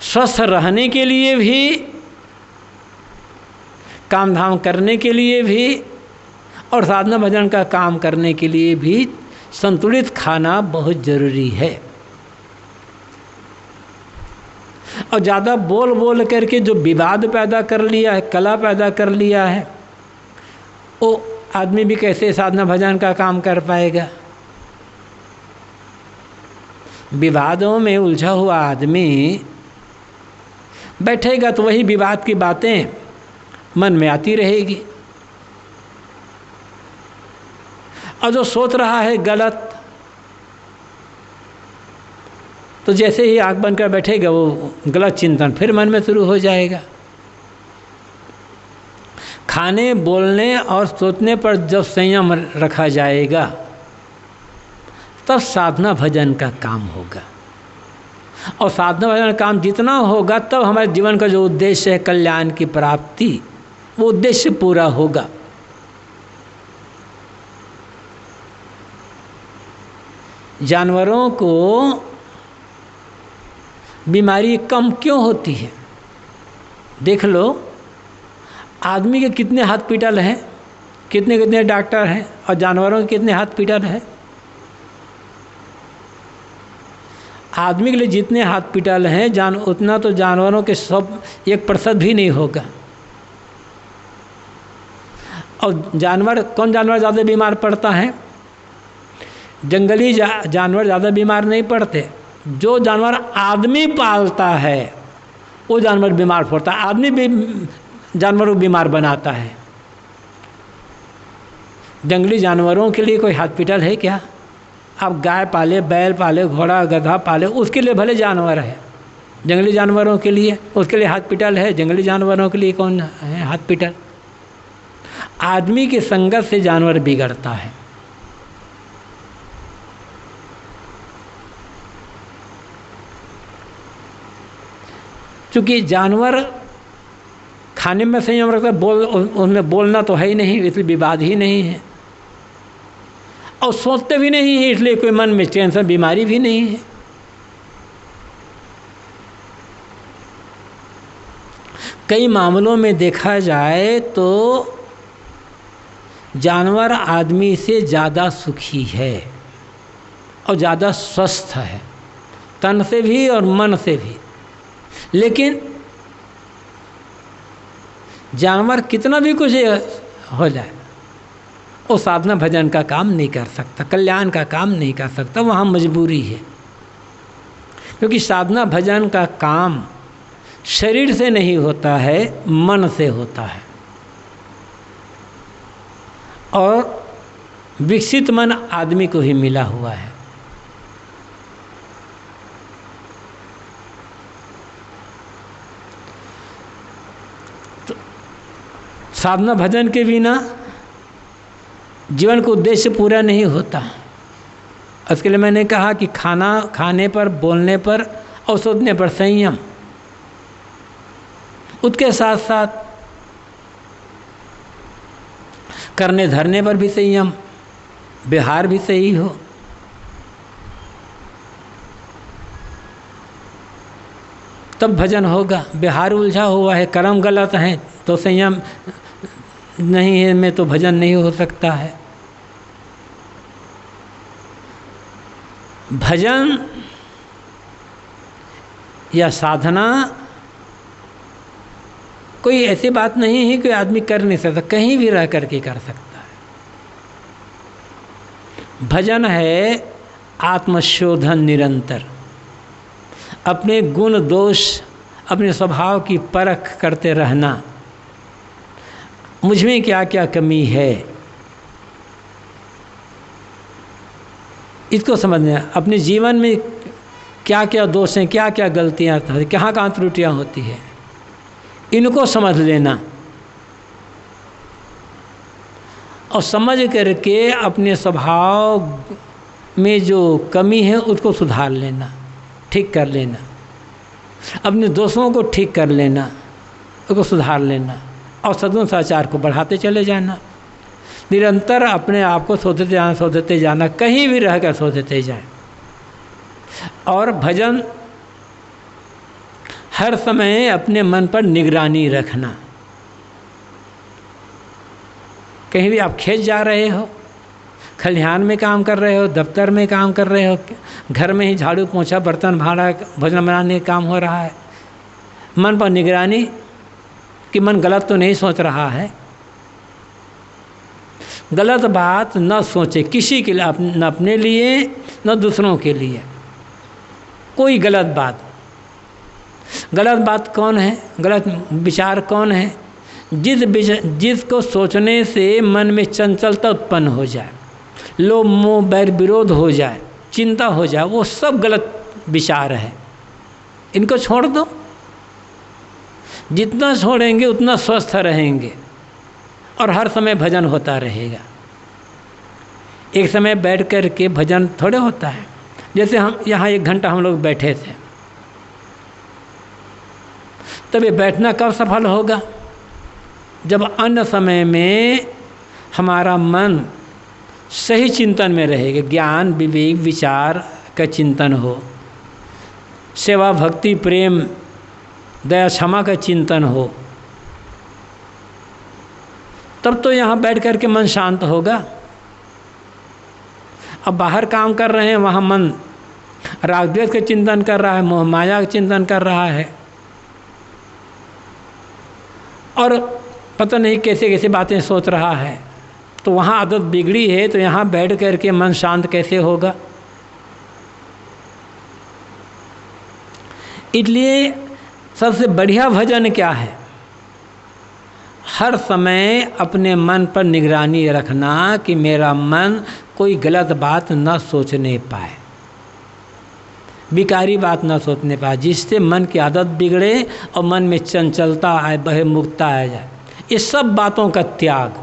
Speaker 1: स्वस्थ रहने के लिए भी, काम धाम करने के लिए भी, और साधना भजन का काम करने के लिए भी संतुलित खाना बहुत ज़रूरी है। और ज़्यादा बोल बोल करके जो विवाद पैदा कर लिया है, कला पैदा कर लिया है वो आदमी भी कैसे साधना भजन का काम कर पाएगा? विवादों में उलझा हुआ आदमी बैठेगा तो वही विवाद की बातें मन में आती रहेगी। और जो सोच रहा है गलत तो जैसे ही आँख बनकर बैठेगा, वो गलत चिंतन फिर मन में शुरू हो जाएगा। खाने, बोलने और सोचने पर जब संयम रखा जाएगा, तब साधना भजन का काम होगा। और साधना भजन का काम जितना होगा, तब हमारे जीवन का जो उद्देश्य है कल्याण की प्राप्ति, वो उद्देश्य पूरा होगा। जानवरों को बीमारी कम क्यों होती है? देख लो। आदमी के कितने हाथ पीटल हैं कितने कितने डॉक्टर हैं और जानवरों के कितने हाथ पीटल हैं? आदमी के लिए जितने हाथ पिटल हैं जान उतना तो जानवरों के सब एक प्रतिशत भी नहीं होगा। और जानवर कौन जानवर ज़्यादा बीमार पड़ता है? जंगली जा, जानवर ज़्यादा बीमार नहीं पड़ते। जो जानवर आदमी पालता है वो जानवर बीमार पड़ता है। आदमी जानवरों को बीमार बनाता है। जंगली जानवरों के लिए कोई हॉस्पिटल है क्या? आप गाय पाले, बैल पाले, घोड़ा, गधा पाले, उसके लिए भले जानवर है। जंगली जानवरों के लिए, उसके लिए हॉस्पिटल है। जंगली जानवरों के लिए कौन है हॉस्पिटल? आदमी की संगत से जानवर बिगड़ता है। क्योंकि जानवर खाने में संयम रखता बोल उनमें बोलना तो है ही नहीं, इसलिए विवाद ही नहीं है। और सोचते भी नहीं है, इसलिए कोई मन में टेंशन, बीमारी भी नहीं है। कई मामलों में देखा जाए तो जानवर आदमी से ज़्यादा सुखी है और ज़्यादा स्वस्थ है, तन से भी और मन से भी। लेकिन जानवर कितना भी कुछ हो जाए, वो साधना भजन का काम नहीं कर सकता, कल्याण का काम नहीं कर सकता वहाँ मजबूरी है। क्योंकि साधना भजन का काम शरीर से नहीं होता है, मन से होता है। और विकसित मन आदमी को ही मिला हुआ है। साधना भजन के बिना जीवन का उद्देश्य पूरा नहीं होता। उसके लिए मैंने कहा कि खाना, खाने पर, बोलने पर और सोचने पर संयम। उसके साथ साथ करने, धरने पर भी संयम बिहार भी सही हो। तब भजन होगा। बिहार उलझा हुआ है, कर्म गलत हैं तो संयम नहीं है, में तो भजन नहीं हो सकता है। भजन या साधना कोई ऐसी बात नहीं है कि आदमी कर नहीं सकता, कहीं भी रह करके कर सकता है। भजन है आत्मशोधन निरंतर। अपने गुण दोष, अपने स्वभाव की परख करते रहना। मुझमें क्या क्या कमी है? इसको समझना अपने जीवन में क्या क्या दोष हैं, क्या क्या गलतियाँ कहाँ कहाँ त्रुटियाँ होती है? इनको समझ लेना। और समझ करके अपने स्वभाव में जो कमी है, उसको सुधार लेना, ठीक कर लेना। अपने दोषों को ठीक कर लेना, उसको सुधार लेना। और सदगुण साचार को बढ़ाते चले जाना। निरंतर अपने आप को शोधते जाना शोधते जाना, कहीं भी रह कर जाए। और भजन हर समय अपने मन पर निगरानी रखना। कहीं भी आप खेत जा रहे हो, खलिहान में काम कर रहे हो, दफ्तर में काम कर रहे हो, घर में ही झाड़ू पोछा, बर्तन भाड़ा, भोजन बनाने का काम हो रहा है। मन पर निगरानी कि मन गलत तो नहीं सोच रहा है? गलत बात न सोचे, किसी के लिए न अपने लिए, न दूसरों के लिए। कोई गलत बात। गलत बात कौन है? गलत विचार कौन है? जिस जिसको सोचने से मन में चंचलता उत्पन्न हो जाए, लोभ, मोह, बैर, विरोध हो जाए, चिंता हो जाए, वो सब गलत विचार है। इनको छोड़ दो। जितना छोड़ेंगे उतना स्वस्थ रहेंगे। और हर समय भजन होता रहेगा। एक समय बैठ कर के भजन थोड़े होता है। जैसे हम, यहाँ एक घंटा हम लोग बैठे थे। तब ये बैठना कब सफल होगा? जब अन्य समय में हमारा मन सही चिंतन में रहेगा। ज्ञान, विवेक, विचार का चिंतन हो। सेवा, भक्ति, प्रेम दया, क्षमा का चिंतन हो। तब तो यहाँ बैठ कर के मन शांत होगा। अब बाहर काम कर रहे हैं, वहाँ मन रागद्वेष का चिंतन कर रहा है, मोह माया का चिंतन कर रहा है। और पता नहीं कैसे कैसे बातें सोच रहा है। तो वहाँ आदत बिगड़ी है तो यहाँ बैठ कर के मन शांत कैसे होगा? इसलिए सबसे बढ़िया भजन क्या है? हर समय अपने मन पर निगरानी रखना कि मेरा मन कोई गलत बात न सोचने पाए। विकारी बात न सोचने पाए, जिससे मन की आदत बिगड़े और मन में चंचलता आए बहे मुक्ता आ जाए। ये सब बातों का त्याग।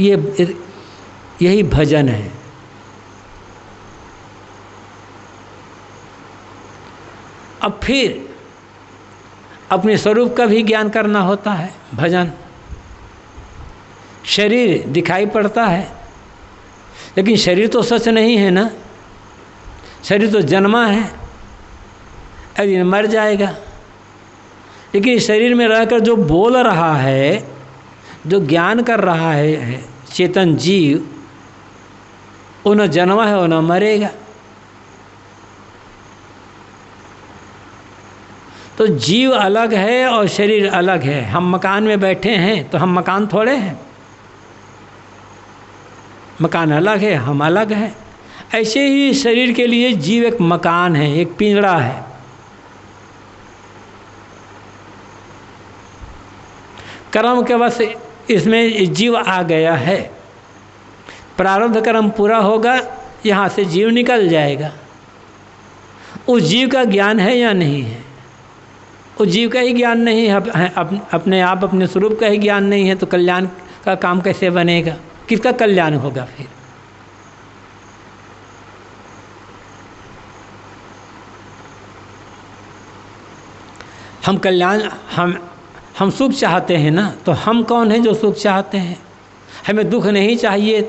Speaker 1: ये, यही भजन है। अब फिर अपने स्वरूप का भी ज्ञान करना होता है, भजन। शरीर दिखाई पड़ता है, लेकिन शरीर तो सच नहीं है ना। शरीर तो जन्मा है अभी मर जाएगा। लेकिन शरीर में रहकर जो बोल रहा है, जो ज्ञान कर रहा है, चेतन जीव, वो न जन्मा है, वो न मरेगा। तो जीव अलग है और शरीर अलग है। हम मकान में बैठे हैं तो हम मकान थोड़े हैं। मकान अलग है, हम अलग हैं। ऐसे ही शरीर के लिए जीव एक मकान है, एक पिंजड़ा है। कर्म के बस इसमें जीव आ गया है। प्रारब्ध कर्म पूरा होगा, यहाँ से जीव निकल जाएगा। उस जीव का ज्ञान है या नहीं है? उस जीव का ही ज्ञान नहीं है अपने आप, अपने स्वरूप का ही ज्ञान नहीं है तो कल्याण का काम कैसे बनेगा? किसका कल्याण होगा फिर? हम कल्याण, हम हम सुख चाहते हैं ना तो हम कौन हैं जो सुख चाहते हैं? हमें दुख नहीं चाहिए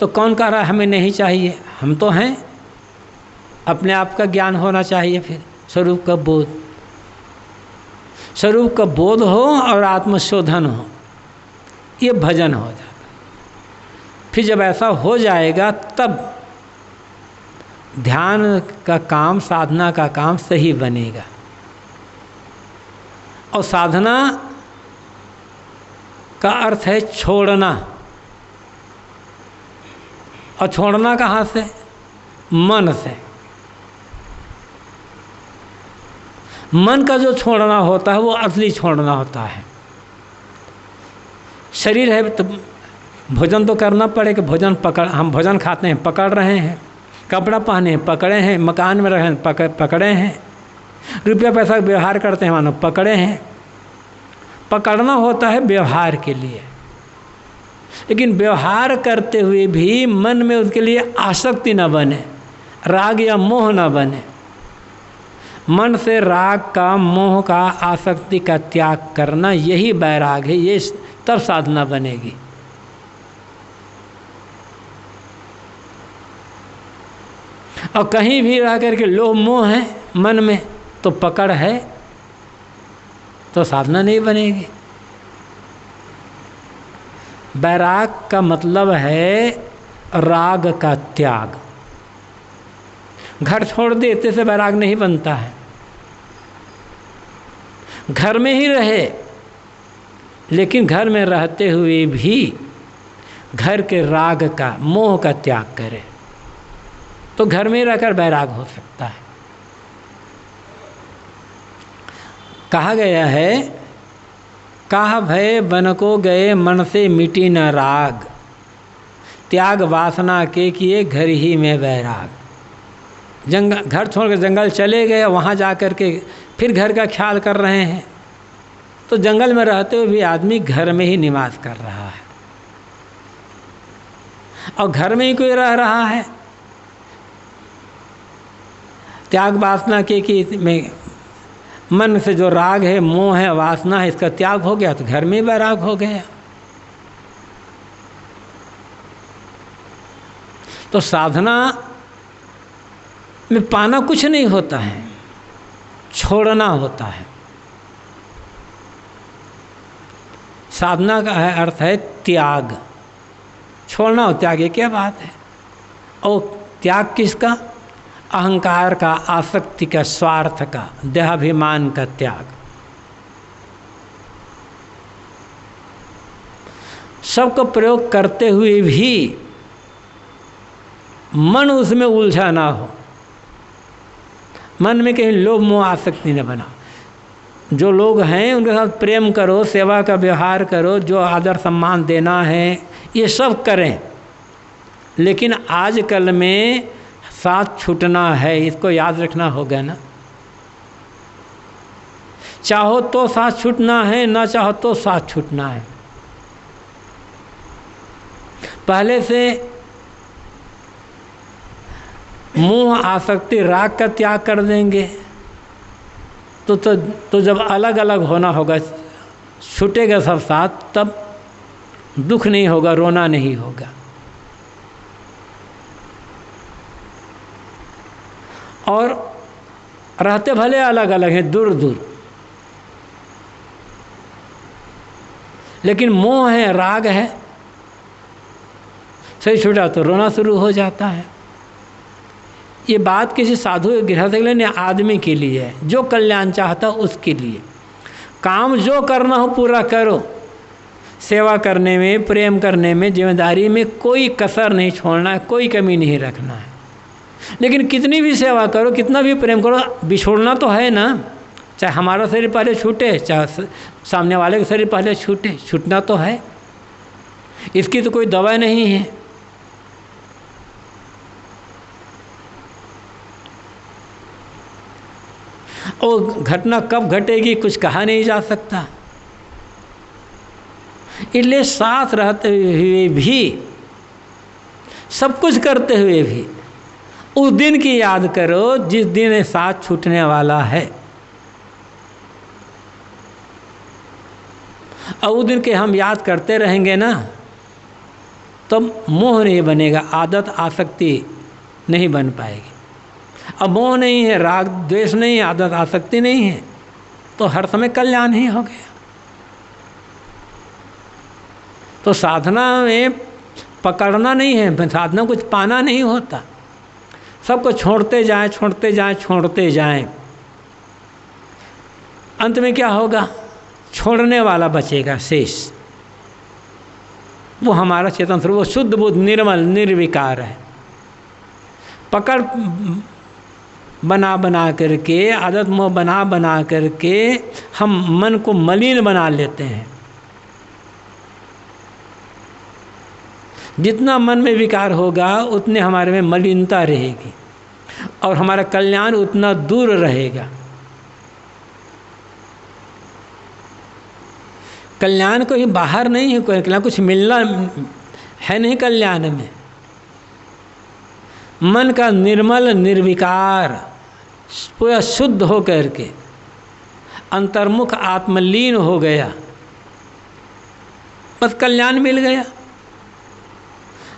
Speaker 1: तो कौन कह रहा है हमें नहीं चाहिए? हम तो हैं। अपने आप का ज्ञान होना चाहिए फिर, स्वरूप का बोध। स्वरूप का बोध हो और आत्मशोधन हो, ये भजन हो जाता फिर जब ऐसा हो जाएगा, तब ध्यान का काम, साधना का काम सही बनेगा। और साधना का अर्थ है छोड़ना। और छोड़ना कहाँ से? मन से। मन का जो छोड़ना होता है, वो असली छोड़ना होता है। शरीर है तो भोजन तो करना पड़ेगा, भोजन पकड़, हम भोजन खाते हैं, पकड़ रहे हैं। कपड़ा पहने हैं, पकड़े हैं, मकान में रहे पकड़ पकड़े हैं। रुपया पैसा व्यवहार करते हैं, मानो पकड़े हैं। पकड़ना होता है व्यवहार के लिए। लेकिन व्यवहार करते हुए भी मन में उसके लिए आसक्ति न बने, राग या मोह न बने। मन से राग का, मोह का, आसक्ति का त्याग करना यही बैराग है, ये तब साधना बनेगी। और कहीं भी रह करके लोह, मोह है मन में तो पकड़ है तो साधना नहीं बनेगी। बैराग का मतलब है राग का त्याग। घर छोड़ देते से बैराग नहीं बनता है। घर में ही रहे, लेकिन घर में रहते हुए भी घर के राग का, मोह का त्याग करे। तो घर में रहकर बैराग हो सकता है। कहा गया है, कहा भय बन को गए मन से मिटी न राग। त्याग वासना के किए घर ही में बैराग जंगल, घर छोड़कर जंगल चले गए, वहाँ जा कर के फिर घर का ख्याल कर रहे हैं। तो जंगल में रहते हुए भी आदमी घर में ही निवास कर रहा है। और घर में ही कोई रह रहा है। त्याग वासना के कि में मन से जो राग है, मोह है, वासना है, इसका त्याग हो गया तो घर में बैराग हो गया। तो साधना में पाना कुछ नहीं होता है, छोड़ना होता है। साधना का है अर्थ है त्याग। छोड़ना हो त्याग ये क्या बात है? और त्याग किसका? अहंकार का, आसक्ति का, स्वार्थ का, देहाभिमान का त्याग। सबको प्रयोग करते हुए भी मन उसमें उलझा ना हो। मन में कहीं लोभ मोह आसक्ति न बना। जो लोग हैं, उनके साथ प्रेम करो, सेवा का व्यवहार करो, जो आदर सम्मान देना है, ये सब करें। लेकिन आजकल में साथ छूटना है, इसको याद रखना होगा ना। चाहो तो साथ छूटना है, ना चाहो तो साथ छूटना है। पहले से मोह आसक्ति राग का त्याग कर देंगे। तो तो, तो जब अलग अलग होना होगा छूटेगा सब साथ तब दुख नहीं होगा रोना नहीं होगा। और रहते भले अलग अलग हैं दूर दूर लेकिन मोह है राग है सही छूटा तो रोना शुरू हो जाता है। ये बात किसी साधु गृहस्थ के लिए नहीं आदमी के लिए है। जो कल्याण चाहता उसके लिए। काम जो करना हो पूरा करो। सेवा करने में, प्रेम करने में, ज़िम्मेदारी में कोई कसर नहीं छोड़ना है कोई कमी नहीं रखना है। लेकिन कितनी भी सेवा करो, कितना भी प्रेम करो, बिछोड़ना तो है ना। चाहे हमारा शरीर पहले छूटे, चाहे सामने वाले का शरीर पहले छूटे, छूटना तो है। इसकी तो कोई दवा नहीं है। और घटना कब घटेगी कुछ कहा नहीं जा सकता। इसलिए साथ रहते हुए भी, सब कुछ करते हुए भी, उस दिन की याद करो जिस दिन साथ छूटने वाला है। और उस दिन के हम याद करते रहेंगे ना तो मोह नहीं बनेगा, आदत, आसक्ति नहीं बन पाएगी। अब मोह नहीं है, राग, द्वेष नहीं है, आदत, आसक्ति नहीं है तो हर समय कल्याण ही हो गया। तो साधना में पकड़ना नहीं है साधना कुछ पाना नहीं होता। सबको छोड़ते जाएँ छोड़ते जाएँ छोड़ते जाएँ। अंत में क्या होगा? छोड़ने वाला बचेगा शेष। वो हमारा चेतन स्वरूप, वो शुद्ध बुद्ध, निर्मल, निर्विकार है। पकड़ बना बना करके, आदत मोह बना बना करके हम मन को मलिन बना लेते हैं। जितना मन में विकार होगा, उतने हमारे में मलिनता रहेगी और हमारा कल्याण उतना दूर रहेगा। कल्याण को ही बाहर नहीं है, कोई कल्याण कुछ मिलना है नहीं कल्याण में। मन का निर्मल निर्विकार, पूरा शुद्ध हो करके अंतर्मुख आत्मलीन हो गया। बस कल्याण मिल गया।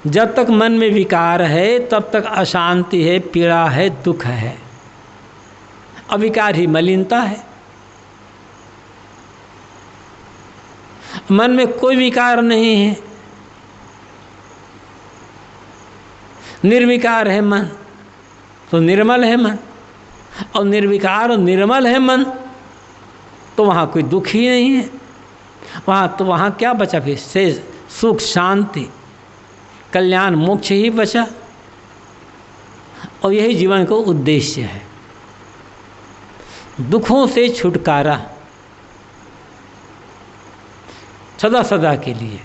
Speaker 1: जब तक मन में विकार है, तब तक अशांति है, पीड़ा है, दुख है। अविकार ही मलिनता है। मन में कोई विकार नहीं है। निर्विकार है मन। तो निर्मल है मन। और निर्विकार और निर्मल है मन तो वहाँ कोई दुख ही नहीं है। वहाँ तो वहाँ क्या बचा फिर? से सुख, शांति, कल्याण, मोक्ष ही बचा। और यही जीवन को उद्देश्य है। दुखों से छुटकारा सदा सदा के लिए।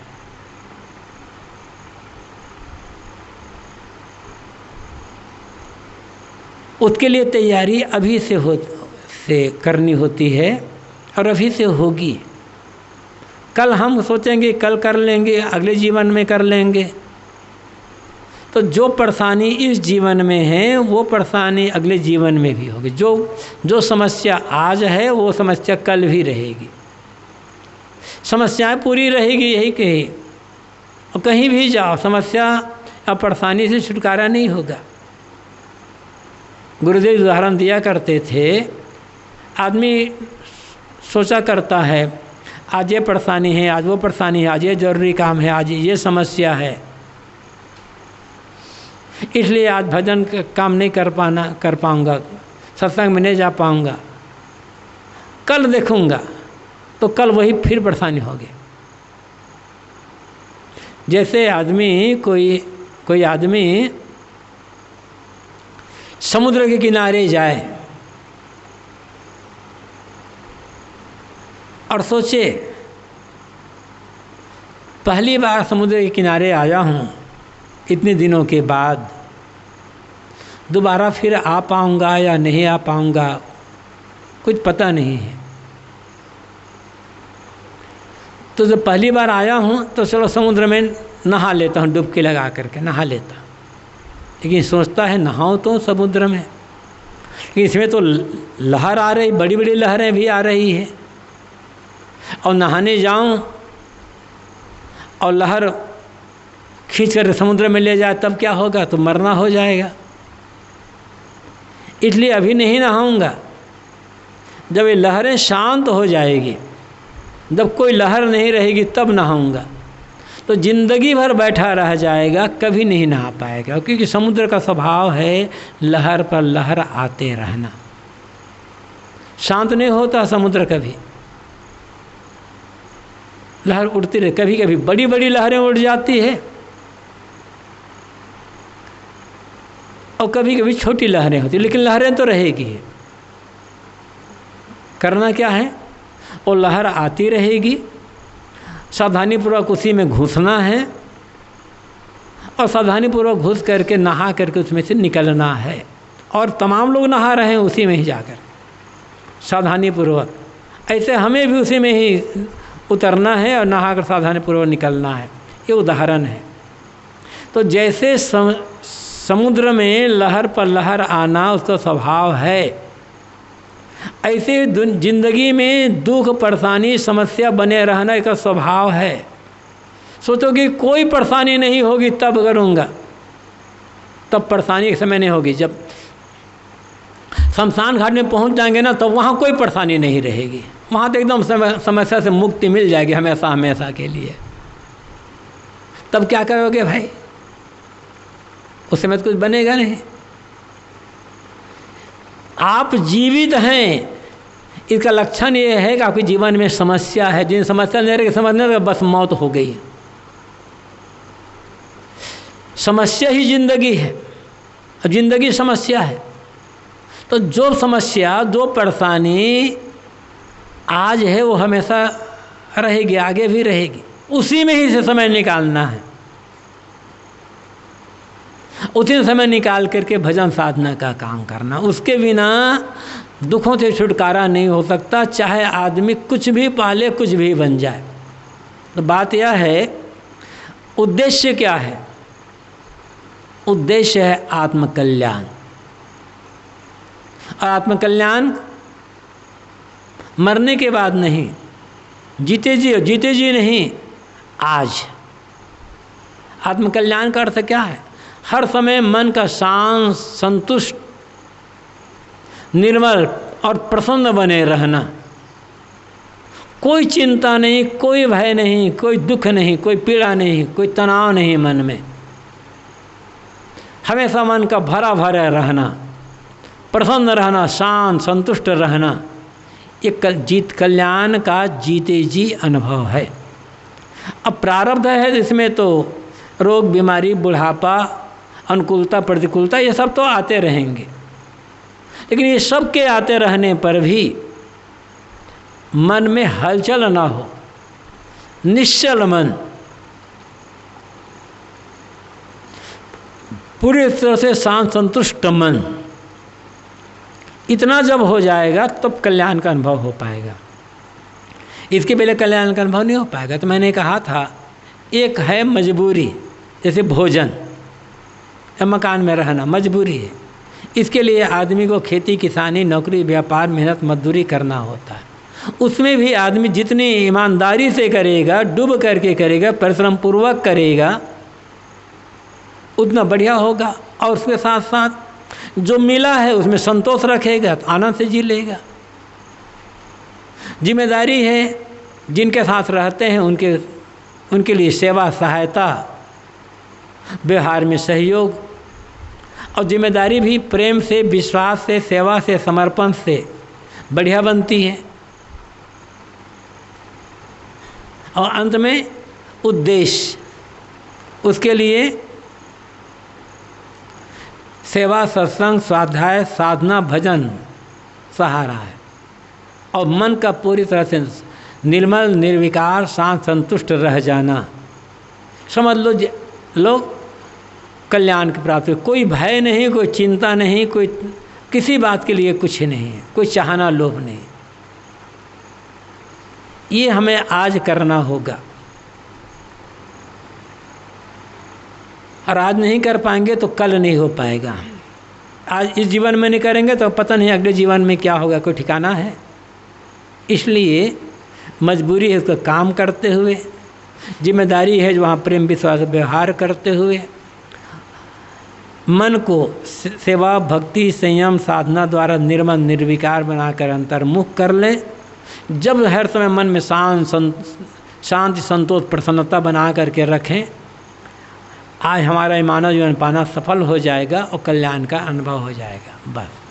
Speaker 1: उसके लिए तैयारी अभी से हो, से करनी होती है और अभी से होगी। कल हम सोचेंगे, कल कर लेंगे, अगले जीवन में कर लेंगे। तो जो परेशानी इस जीवन में है, वो परेशानी अगले जीवन में भी होगी। जो जो समस्या आज है, वो समस्या कल भी रहेगी। समस्याएँ पूरी रहेगी, यही कही। और कहीं भी जाओ, समस्या या परेशानी से छुटकारा नहीं होगा। गुरुदेव उदाहरण दिया करते थे। आदमी सोचा करता है, आज ये परेशानी है, आज वो परेशानी है, आज ये ज़रूरी काम है, आज ये समस्या है। इसलिए आज भजन का काम नहीं कर पाना, कर पाऊँगा, सत्संग में नहीं जा पाऊँगा। कल देखूँगा तो कल वही फिर परेशानी होगी। जैसे आदमी कोई कोई आदमी समुद्र के किनारे जाए और सोचे, पहली बार समुद्र के किनारे आया हूँ, इतने दिनों के बाद, दोबारा फिर आ पाऊँगा या नहीं आ पाऊँगा, कुछ पता नहीं है। तो जब पहली बार आया हूँ तो चलो समुद्र में नहा लेता हूँ डुबकी लगा करके, नहा लेता लेकिन सोचता है, नहाओ तो समुद्र में। लेकिन इसमें तो लहर आ रही बड़ी बड़ी लहरें भी आ रही है। और नहाने जाऊँ और लहर खींच कर समुद्र में ले जाए, तब क्या होगा? तो मरना हो जाएगा। इसलिए अभी नहीं नहाऊँगा। जब ये लहरें शांत हो जाएगी, जब कोई लहर नहीं रहेगी, तब नहाऊँगा। तो ज़िंदगी भर बैठा रह जाएगा, कभी नहीं नहा पाएगा, क्योंकि समुद्र का स्वभाव है लहर पर लहर आते रहना। शांत नहीं होता समुद्र कभी। लहर उड़ती रहे कभी कभी बड़ी बड़ी लहरें उड़ जाती है। और कभी कभी छोटी लहरें होती लेकिन लहरें तो रहेगी करना क्या है? वो लहर आती रहेगी सावधानीपूर्वक उसी में घुसना है और सावधानीपूर्वक घुस करके नहा करके उसमें से निकलना है। और तमाम लोग नहा रहे हैं उसी में ही जाकर। सावधानीपूर्वक। ऐसे हमें भी उसी में ही उतरना है और नहा कर सावधानीपूर्वक निकलना है। ये उदाहरण है। तो जैसे सम, समुद्र में लहर पर लहर आना उसका स्वभाव है। ऐसे ज़िंदगी में दुख परेशानी समस्या बने रहना का स्वभाव है। सोचो कि कोई परेशानी नहीं होगी, तब करूँगा। तब परेशानी के समय नहीं होगी। जब शमशान घाट में पहुँच जाएँगे ना तो वहाँ कोई परेशानी नहीं रहेगी। वहाँ तो एकदम समस्या से मुक्ति मिल जाएगी हमेशा हमेशा के लिए। तब क्या करोगे भाई? उस समय तो कुछ बनेगा नहीं। आप जीवित हैं। इसका लक्षण ये है कि आपके जीवन में समस्या है। जिन समस्या नहीं रही, समझने तो बस मौत हो गई समस्या ही ज़िंदगी है। ज़िंदगी समस्या है। तो जो समस्या, जो परेशानी आज है, वो हमेशा रहेगी, आगे भी रहेगी। उसी में ही से समय निकालना है। उसी समय निकाल करके भजन साधना का काम करना। उसके बिना दुखों से छुटकारा नहीं हो सकता, चाहे आदमी कुछ भी पाले, कुछ भी बन जाए। तो बात यह है, उद्देश्य क्या है? उद्देश्य है आत्मकल्याण। और आत्मकल्याण मरने के बाद नहीं जीते जी जीते जी नहीं, आज। आत्मकल्याण का अर्थ क्या है? हर समय मन का शांत, संतुष्ट, निर्मल और प्रसन्न बने रहना। कोई चिंता नहीं, कोई भय नहीं, कोई दुख नहीं, कोई पीड़ा नहीं, कोई तनाव नहीं मन में। हमेशा मन का भरा भरा रहना, प्रसन्न रहना, शांत, संतुष्ट रहना, ये कल जीत कल्याण का जीते जी अनुभव है। अब प्रारब्ध है इसमें तो रोग, बीमारी, बुढ़ापा अनुकूलता, प्रतिकूलता, ये सब तो आते रहेंगे। लेकिन ये सब के आते रहने पर भी मन में हलचल ना हो, निश्चल मन। पूरी तरह से शांत, संतुष्ट मन। इतना जब हो जाएगा, तब तो कल्याण का अनुभव हो पाएगा। इसके पहले कल्याण का अनुभव नहीं हो पाएगा। तो मैंने कहा था, एक है मजबूरी, जैसे भोजन। या मकान में रहना मजबूरी है। इसके लिए आदमी को खेती, किसानी, नौकरी, व्यापार, मेहनत, मजदूरी करना होता है। उसमें भी आदमी जितनी ईमानदारी से करेगा, डूब करके करेगा परिश्रम पूर्वक करेगा, उतना बढ़िया होगा। और उसके साथ साथ जो मिला है, उसमें संतोष रखेगा तो आनंद से जी लेगा। ज़िम्मेदारी है, जिनके साथ रहते हैं, उनके उनके लिए सेवा, सहायता व्यवहार में सहयोग और ज़िम्मेदारी भी प्रेम से, विश्वास से, सेवा से, समर्पण से बढ़िया बनती है। और अंत में उद्देश्य, उसके लिए सेवा, सत्संग, स्वाध्याय, साधना, भजन सहारा है। और मन का पूरी तरह से निर्मल, निर्विकार, शांत, संतुष्ट रह जाना। समझ लो लोग कल्याण की प्राप्ति कोई भय नहीं, कोई चिंता नहीं, कोई किसी बात के लिए कुछ नहीं है, कोई चाहना लोभ नहीं। ये हमें आज करना होगा। और आज नहीं कर पाएँगे तो कल नहीं हो पाएगा। आज इस जीवन में नहीं करेंगे तो पता नहीं अगले जीवन में क्या होगा, कोई ठिकाना है? इसलिए मजबूरी है उसका काम करते हुए ज़िम्मेदारी है जो वहाँ प्रेम विश्वास व्यवहार करते हुए। मन को सेवा, भक्ति, संयम, साधना द्वारा निर्मल, निर्विकार बनाकर अंतर्मुख कर ले। जब हर समय मन में शांत शांति, संतोष, प्रसन्नता बना करके रखें, आज हमारा मानव जीवन पाना सफल हो जाएगा और कल्याण का अनुभव हो जाएगा। बस।